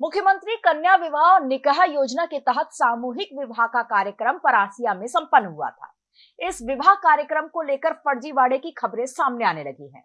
मुख्यमंत्री कन्या विवाह और निकाह योजना के तहत सामूहिक विवाह का कार्यक्रम परासिया में संपन्न हुआ था। इस विवाह कार्यक्रम को लेकर फर्जीवाड़े की खबरें सामने आने लगी हैं।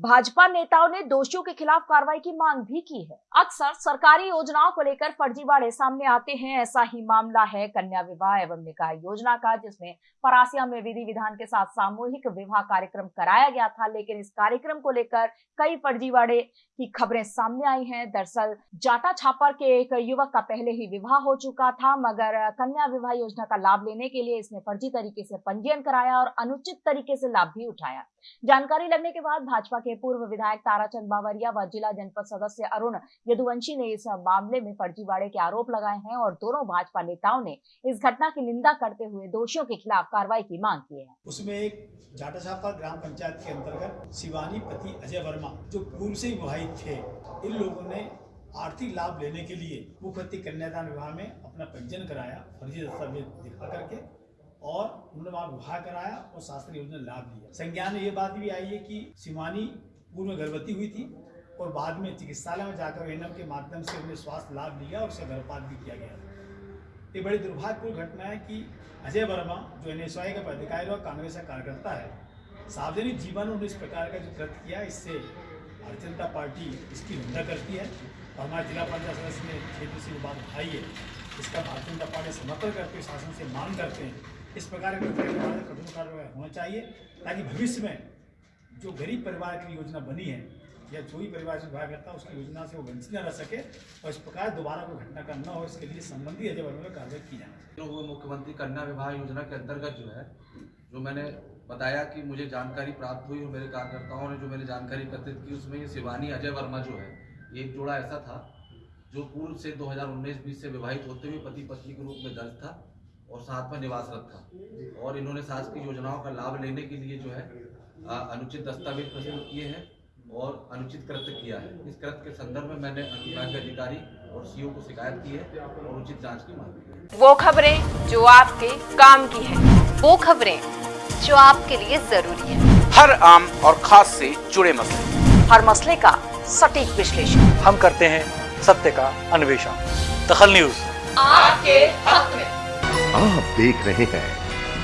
भाजपा नेताओं ने दोषियों के खिलाफ कार्रवाई की मांग भी की है। अक्सर सरकारी योजनाओं को लेकर फर्जीवाड़े सामने आते हैं। ऐसा ही मामला है कन्या विवाह एवं निकाय योजना का, जिसमें परासिया में विधि विधान के साथ सामूहिक विवाह कार्यक्रम कराया गया था, लेकिन इस कार्यक्रम को लेकर कई फर्जीवाड़े की खबरें सामने आई हैं। दरअसल जाटा छापर के एक युवक का पहले ही विवाह हो चुका था, मगर कन्या विवाह योजना का लाभ लेने के लिए इसने फर्जी तरीके से पंजीयन कराया और अनुचित तरीके से लाभ भी उठाया। जानकारी लगने के बाद भाजपा के पूर्व विधायक ताराचंद बावरिया व जिला जनपद सदस्य अरुण यदुवंशी ने इस मामले में फर्जीवाड़े के आरोप लगाए हैं और दोनों भाजपा नेताओं ने इस घटना की निंदा करते हुए दोषियों के खिलाफ कार्रवाई की मांग की है। उसमें एक जाटाछापा ग्राम पंचायत के अंतर्गत शिवानी पति अजय वर्मा, जो पूर्व से विवाहित थे, इन लोगों ने आर्थिक लाभ लेने के लिए मुखपति कन्यादान विवाह में अपना पंजीयन कराया, फर्जी दस्तावेज़ दिखा करके और उन्होंने वहाँ विवाह कराया और शास्त्री योजना लाभ लिया। संज्ञान में ये बात भी आई है कि शिवानी पूर्व में गर्भवती हुई थी और बाद में चिकित्सालय में जाकर एनएम के माध्यम से उन्हें स्वास्थ्य लाभ लिया और उसे गर्भपात भी किया गया। ये बड़ी दुर्भाग्यपूर्ण घटना है कि अजय वर्मा, जो एन एस का पदाधिकारी और कांग्रेस का कार्यकर्ता है, सार्वजनिक जीवन में उन्होंने इस प्रकार का जो कृत्य किया, इससे भारतीय जनता पार्टी इसकी निंदा करती है और हमारे जिला पंचायत सदस्य ने क्षेत्र से बात उठाई है। इसका भारतीय जनता पार्टी समर्थन करते हुए शासन से मांग करते हैं इस प्रकार के कठोर कार्रवाई होना चाहिए, ताकि भविष्य में जो गरीब परिवार की योजना बनी है, या जो भी परिवार से विवाह करता है, उसकी योजना से वो वंचित न रह सके, और इस प्रकार दोबारा कोई घटना का न हो, इसके लिए संबंधी वर्मा में कार्रवाई की जाए। वो मुख्यमंत्री कन्या विवाह योजना के अंतर्गत जो है, जो मैंने बताया कि मुझे जानकारी प्राप्त हुई, और मेरे कार्यकर्ताओं ने जो मैंने जानकारी एकत्रित की, उसमें ये शिवानी अजय वर्मा जो है एक जोड़ा ऐसा था, जो पूर्व से 2019-20 से विवाहित होते हुए पति पत्नी के रूप में दर्ज था। और साथ में निवास रखा। और इन्होंने शासकीय योजनाओं का लाभ लेने के लिए जो है अनुचित दस्तावेज़ प्रस्तुत किए हैं और अनुचित कृत्य किया है। इस कृत्य के संदर्भ में मैंने अनुविभाग अधिकारी और सीओ को शिकायत की है और उचित जाँच की मांग की है। वो खबरें जो आपके काम की है वो खबरें जो आपके लिए ज़रूरी है। हर आम और खास से जुड़े मसले। हर मसले का सटीक विश्लेषण। हम करते हैं सत्य का अन्वेषण। दखल न्यूज़। आपके हक में। आप देख रहे हैं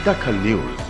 दखल न्यूज़।